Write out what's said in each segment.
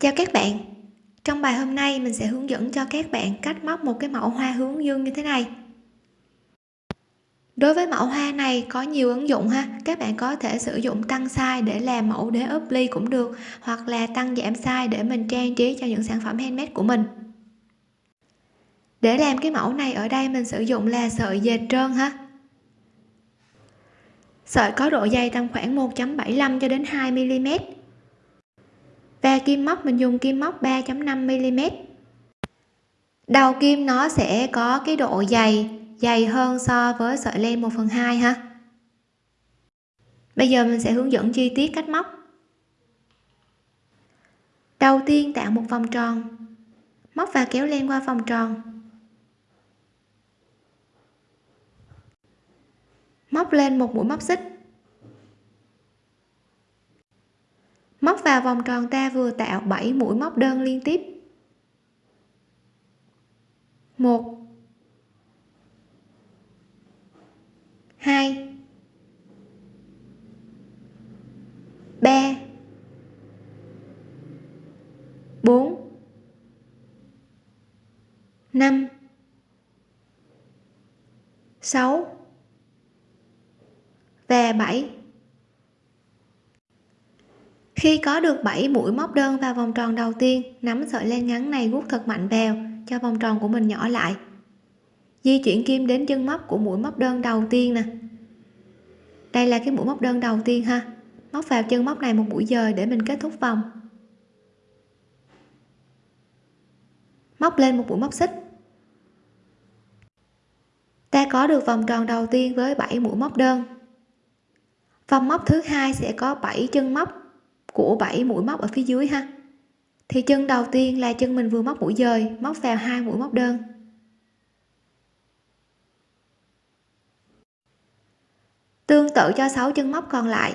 chào các bạn. Trong bài hôm nay, mình sẽ hướng dẫn cho các bạn cách móc một cái mẫu hoa hướng dương như thế này. Đối với mẫu hoa này, có nhiều ứng dụng ha. Các bạn có thể sử dụng tăng size để làm mẫu đế ốp ly cũng được, hoặc là tăng giảm size để mình trang trí cho những sản phẩm handmade của mình. Để làm cái mẫu này, ở đây mình sử dụng là sợi dệt trơn ha. Sợi có độ dày tầm khoảng 1.75 cho đến 2 mm và kim móc, mình dùng kim móc 3.5 mm đầu kim nó sẽ có cái độ dày dày hơn so với sợi len 1 phần 2 ha. Bây giờ mình sẽ hướng dẫn chi tiết cách móc. Đầu tiên tạo một vòng tròn, móc và kéo len qua vòng tròn. Móc lên một mũi móc xích. Móc vào vòng tròn ta vừa tạo 7 mũi móc đơn liên tiếp. Một. Hai. Ba. Bốn. Năm. Sáu. Và 7 khi có được 7 mũi móc đơn vào vòng tròn đầu tiên, nắm sợi len ngắn này gút thật mạnh vào, cho vòng tròn của mình nhỏ lại. Di chuyển kim đến chân móc của mũi móc đơn đầu tiên nè. Đây là cái mũi móc đơn đầu tiên ha. Móc vào chân móc này một mũi dời để mình kết thúc vòng. Móc lên một mũi móc xích. Ta có được vòng tròn đầu tiên với 7 mũi móc đơn. Vòng móc thứ hai sẽ có 7 chân móc của 7 mũi móc ở phía dưới ha. Thì chân đầu tiên là chân mình vừa móc mũi dời, móc vào hai mũi móc đơn. Tương tự cho 6 chân móc còn lại,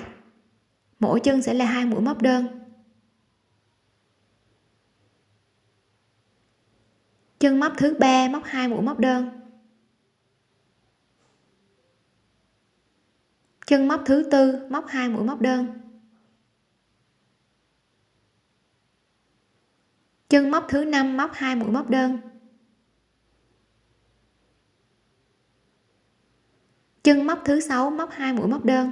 mỗi chân sẽ là hai mũi móc đơn. Chân móc thứ ba móc hai mũi móc đơn. Chân móc thứ tư móc hai mũi móc đơn. Chân móc thứ năm, móc hai mũi móc đơn. Chân móc thứ sáu, móc hai mũi móc đơn.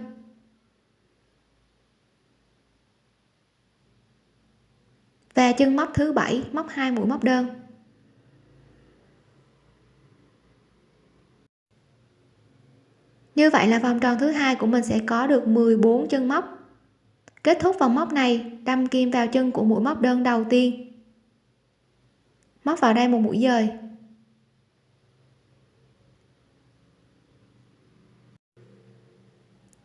Và chân móc thứ bảy, móc hai mũi móc đơn. Như vậy là vòng tròn thứ hai của mình sẽ có được 14 chân móc. Kết thúc vòng móc này, đâm kim vào chân của mũi móc đơn đầu tiên móc vào đây một mũi dời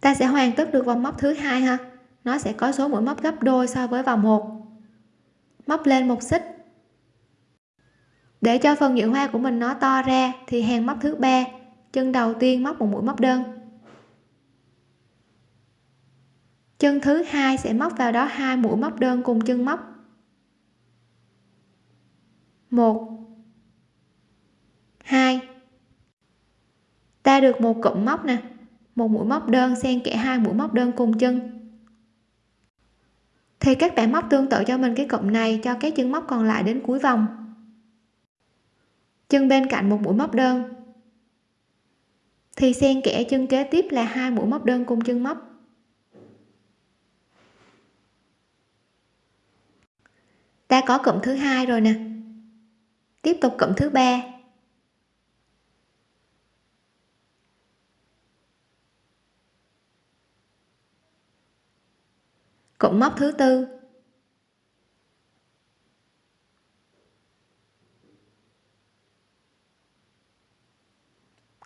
ta sẽ hoàn tất được vòng móc thứ hai ha. Nó sẽ có số mũi móc gấp đôi so với vòng một, móc lên một xích. Để cho phần nhựa hoa của mình nó to ra thì hàng móc thứ ba. Chân đầu tiên móc một mũi móc đơn. Chân thứ hai sẽ móc vào đó hai mũi móc đơn cùng chân móc một. Hai. Ta được một cụm móc nè. Một mũi móc đơn xen kẽ hai mũi móc đơn cùng chân. Thì các bạn móc tương tự cho mình cái cụm này, cho các chân móc còn lại đến cuối vòng. Chân bên cạnh một mũi móc đơn. Thì xen kẽ chân kế tiếp là hai mũi móc đơn cùng chân móc. Ta có cụm thứ hai rồi nè tiếp tục cụm thứ ba. Cụm móc thứ tư.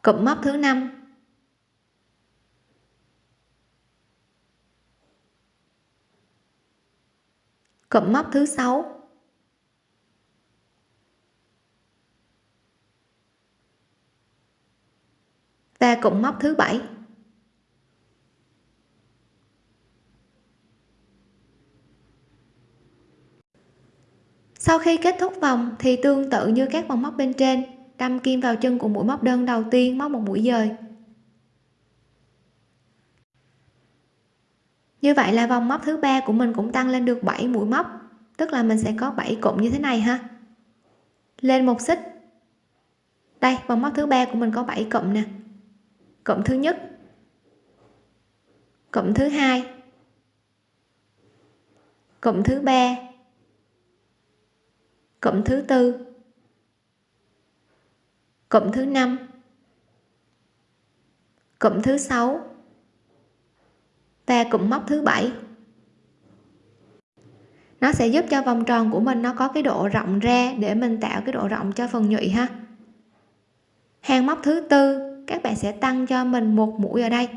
Cụm móc thứ năm. Cụm móc thứ sáu. Và cụm móc thứ bảy. Sau khi kết thúc vòng, thì tương tự như các vòng móc bên trên, đâm kim vào chân của mũi móc đơn đầu tiên móc một mũi dời. Như vậy là vòng móc thứ ba của mình cũng tăng lên được 7 mũi móc, tức là mình sẽ có 7 cụm như thế này ha. Lên một xích. Đây, vòng móc thứ ba của mình có 7 cụm nè cộng thứ nhất. Cộng thứ hai. Cộng thứ ba. Cộng thứ tư. Cộng thứ năm. Cộng thứ sáu. Và cụm móc thứ bảy. Nó sẽ giúp cho vòng tròn của mình nó có cái độ rộng ra để mình tạo cái độ rộng cho phần nhụy ha. Hàng móc thứ tư các bạn sẽ tăng cho mình một mũi ở đây.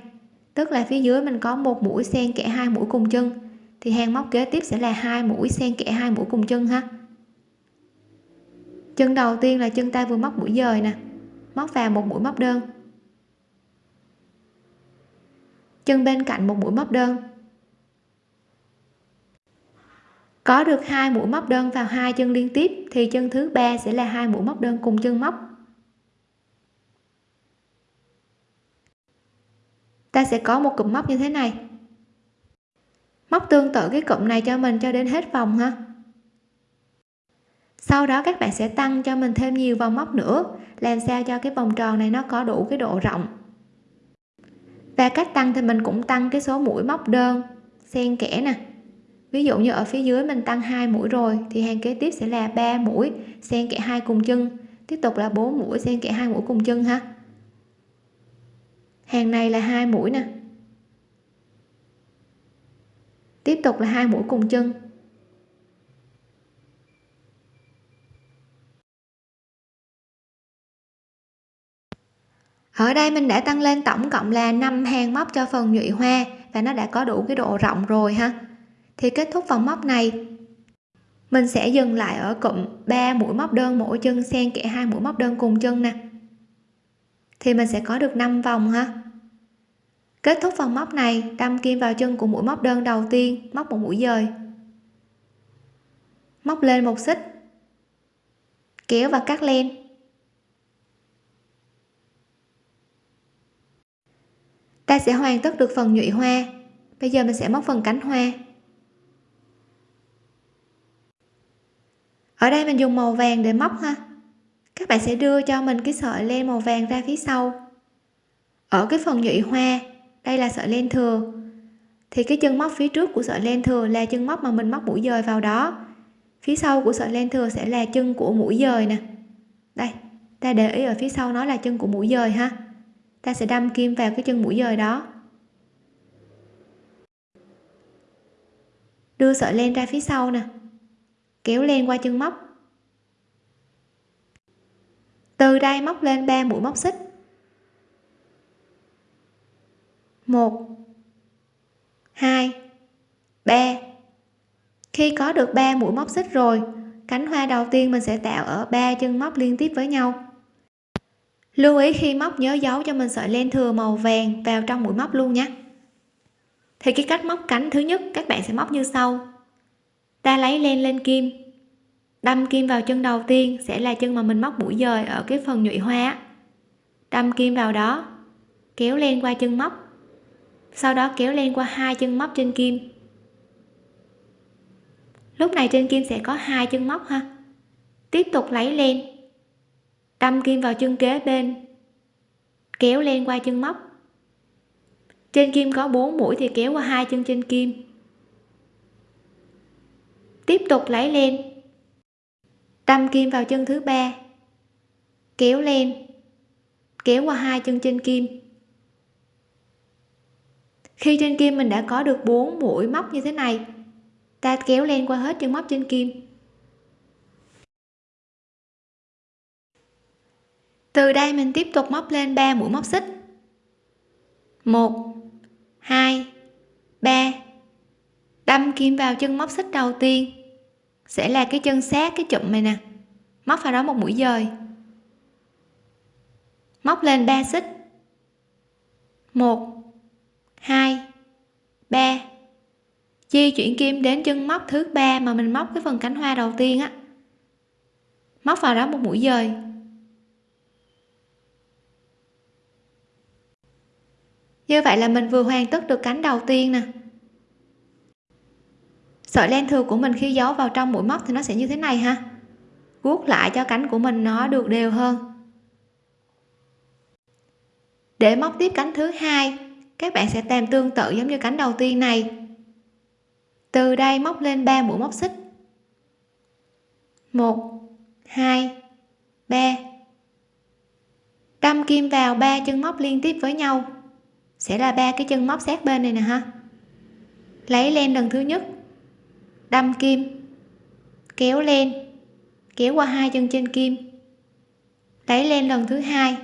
Tức là phía dưới mình có một mũi xen kẽ hai mũi cùng chân. Thì hàng móc kế tiếp sẽ là hai mũi xen kẽ hai mũi cùng chân ha. Chân đầu tiên là chân ta vừa móc mũi dời nè. Móc vào một mũi móc đơn. Chân bên cạnh một mũi móc đơn. Có được hai mũi móc đơn vào hai chân liên tiếp, thì chân thứ ba sẽ là hai mũi móc đơn cùng chân móc. Ta sẽ có một cụm móc như thế này. Móc tương tự cái cụm này cho mình cho đến hết vòng ha. Sau đó các bạn sẽ tăng cho mình thêm nhiều vòng móc nữa, làm sao cho cái vòng tròn này nó có đủ cái độ rộng. Và cách tăng thì mình cũng tăng cái số mũi móc đơn, xen kẽ nè. Ví dụ như ở phía dưới mình tăng hai mũi rồi, thì hàng kế tiếp sẽ là 3 mũi, xen kẽ hai cùng chân. Tiếp tục là 4 mũi, xen kẽ hai mũi cùng chân ha hàng này là hai mũi nè. Tiếp tục là hai mũi cùng chân. Ở đây mình đã tăng lên tổng cộng là 5 hàng móc cho phần nhụy hoa và nó đã có đủ cái độ rộng rồi ha. Thì kết thúc vòng móc này, mình sẽ dừng lại ở cụm 3 mũi móc đơn mỗi chân, xen kẽ hai mũi móc đơn cùng chân nè thì mình sẽ có được 5 vòng ha. Kết thúc vòng móc này, đâm kim vào chân của mũi móc đơn đầu tiên, móc một mũi dời. Móc lên một xích. Kéo và cắt len. Ta sẽ hoàn tất được phần nhụy hoa. Bây giờ mình sẽ móc phần cánh hoa. Ở đây mình dùng màu vàng để móc ha các bạn sẽ đưa cho mình cái sợi len màu vàng ra phía sau. Ở cái phần nhụy hoa, đây là sợi len thừa. Thì cái chân móc phía trước của sợi len thừa là chân móc mà mình móc mũi dời vào đó. Phía sau của sợi len thừa sẽ là chân của mũi dời nè. Đây, ta để ý ở phía sau nó là chân của mũi dời ha. Ta sẽ đâm kim vào cái chân mũi dời đó. Đưa sợi len ra phía sau nè. Kéo len qua chân móc từ đây móc lên 3 mũi móc xích. Một, hai, ba. Khi có được 3 mũi móc xích rồi, cánh hoa đầu tiên mình sẽ tạo ở ba chân móc liên tiếp với nhau. Lưu ý khi móc nhớ giấu cho mình sợi len thừa màu vàng vào trong mũi móc luôn nhé. Thì cái cách móc cánh thứ nhất, các bạn sẽ móc như sau. Ta lấy len lên kim đâm kim vào chân đầu tiên sẽ là chân mà mình móc mũi dời ở cái phần nhụy hoa đâm kim vào đó, kéo len qua chân móc. Sau đó kéo len qua hai chân móc trên kim. Lúc này trên kim sẽ có hai chân móc ha. Tiếp tục lấy len. Đâm kim vào chân kế bên, kéo len qua chân móc. Trên kim có 4 mũi thì kéo qua hai chân trên kim. Tiếp tục lấy len đâm kim vào chân thứ ba. Kéo lên. Kéo qua hai chân trên kim. Khi trên kim mình đã có được 4 mũi móc như thế này, ta kéo lên qua hết chân móc trên kim. Từ đây mình tiếp tục móc lên 3 mũi móc xích. 1 2 3 đâm kim vào chân móc xích đầu tiên sẽ là cái chân sát cái chụm này nè. Móc vào đó một mũi dời. Móc lên 3 xích. 1 2 3 di chuyển kim đến chân móc thứ ba mà mình móc cái phần cánh hoa đầu tiên á. Móc vào đó một mũi dời. Như vậy là mình vừa hoàn tất được cánh đầu tiên nè sợi len thừa của mình khi giấu vào trong mũi móc thì nó sẽ như thế này ha. Guốc lại cho cánh của mình nó được đều hơn. Để móc tiếp cánh thứ hai, các bạn sẽ làm tương tự giống như cánh đầu tiên này. Từ đây móc lên 3 mũi móc xích. 1 2 3 đâm kim vào ba chân móc liên tiếp với nhau. Sẽ là ba cái chân móc sát bên này nè ha. Lấy len lần thứ nhất đâm kim. Kéo lên. Kéo qua hai chân trên kim. Lấy lên lần thứ hai.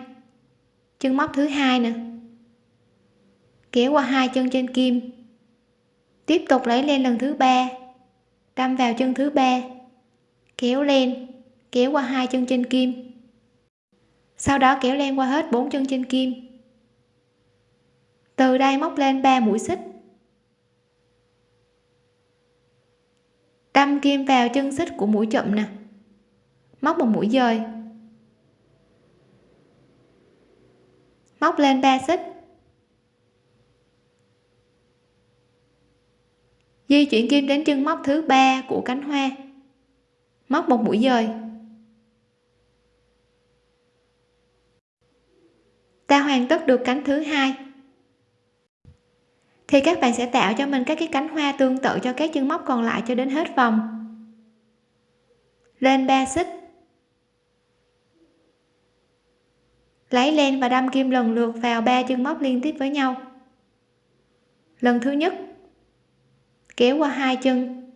Chân móc thứ hai nè. Kéo qua hai chân trên kim. Tiếp tục lấy lên lần thứ ba. Đâm vào chân thứ ba. Kéo lên. Kéo qua hai chân trên kim. Sau đó kéo len qua hết bốn chân trên kim. Từ đây móc lên 3 mũi xích. Đâm kim vào chân xích của mũi chậm nè. Móc một mũi dời. Móc lên 3 xích. Di chuyển kim đến chân móc thứ ba của cánh hoa. Móc một mũi dời. Ta hoàn tất được cánh thứ hai thì các bạn sẽ tạo cho mình các cái cánh hoa tương tự cho các chân móc còn lại cho đến hết vòng. Lên 3 xích. Lấy len và đâm kim lần lượt vào ba chân móc liên tiếp với nhau. Lần thứ nhất, kéo qua hai chân.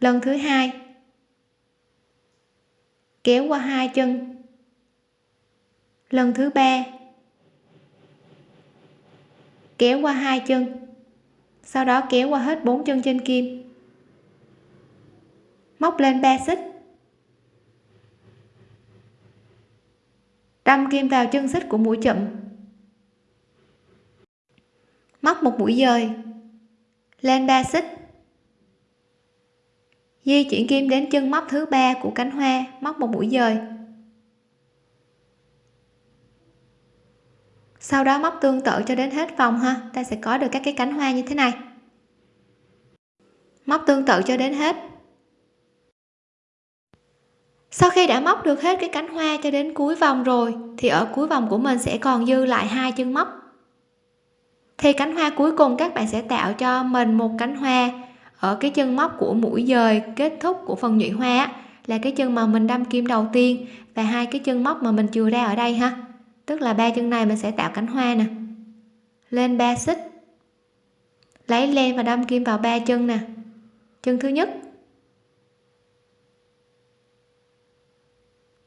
Lần thứ hai, kéo qua hai chân. Lần thứ ba kéo qua hai chân. Sau đó kéo qua hết bốn chân trên kim. Móc lên 3 xích. Đâm kim vào chân xích của mũi chậm. Móc một mũi dời. Lên 3 xích. Di chuyển kim đến chân móc thứ ba của cánh hoa. Móc một mũi dời. Sau đó móc tương tự cho đến hết vòng ha. Ta sẽ có được các cái cánh hoa như thế này. Móc tương tự cho đến hết. Sau khi đã móc được hết cái cánh hoa cho đến cuối vòng rồi, thì ở cuối vòng của mình sẽ còn dư lại hai chân móc. Thì cánh hoa cuối cùng các bạn sẽ tạo cho mình một cánh hoa. Ở cái chân móc của mũi dời kết thúc của phần nhụy hoa là cái chân mà mình đâm kim đầu tiên và hai cái chân móc mà mình chừa ra ở đây ha tức là ba chân này mình sẽ tạo cánh hoa nè. Lên 3 xích. Lấy len và đâm kim vào ba chân nè. Chân thứ nhất.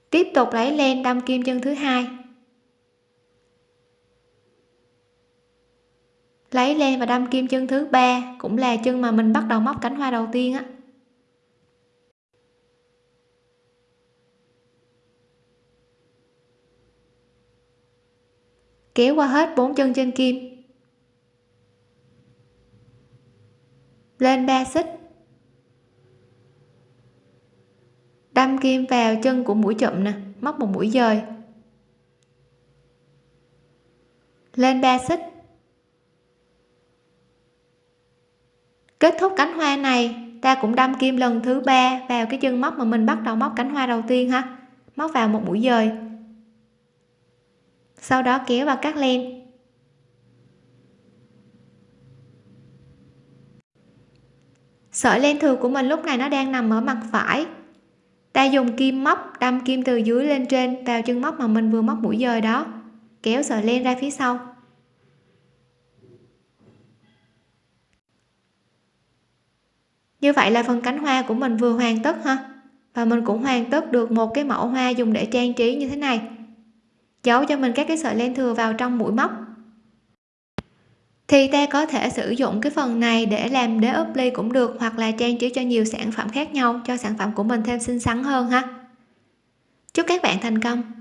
Tiếp tục lấy len đâm kim chân thứ hai. Lấy len và đâm kim chân thứ ba cũng là chân mà mình bắt đầu móc cánh hoa đầu tiên á. Kéo qua hết bốn chân trên kim. Lên 3 xích. Đâm kim vào chân của mũi chậm nè móc một mũi dời. Lên 3 xích. Kết thúc cánh hoa này, ta cũng đâm kim lần thứ ba vào cái chân móc mà mình bắt đầu móc cánh hoa đầu tiên ha. Móc vào một mũi dời sau đó kéo và cắt len sợi len thừa của mình lúc này nó đang nằm ở mặt phải. Ta dùng kim móc đâm kim từ dưới lên trên vào chân móc mà mình vừa móc mũi dời đó. Kéo sợi len ra phía sau. Như vậy là phần cánh hoa của mình vừa hoàn tất ha. Và mình cũng hoàn tất được một cái mẫu hoa dùng để trang trí như thế này giấu cho mình các cái sợi len thừa vào trong mũi móc. Thì ta có thể sử dụng cái phần này để làm đế ốp ly cũng được, hoặc là trang trí cho nhiều sản phẩm khác nhau, cho sản phẩm của mình thêm xinh xắn hơn ha. Chúc các bạn thành công!